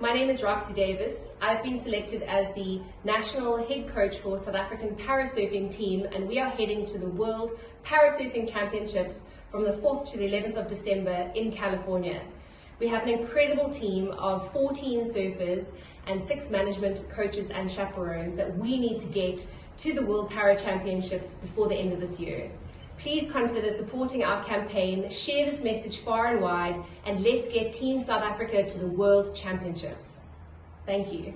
my name is Roxy Davis. I've been selected as the national head coach for South African parasurfing team and we are heading to the World Parasurfing Championships from the 4th to the 11th of December in California. We have an incredible team of 14 surfers and six management coaches and chaperones that we need to get to the World Para Championships before the end of this year. Please consider supporting our campaign, share this message far and wide, and let's get Team South Africa to the World Championships. Thank you.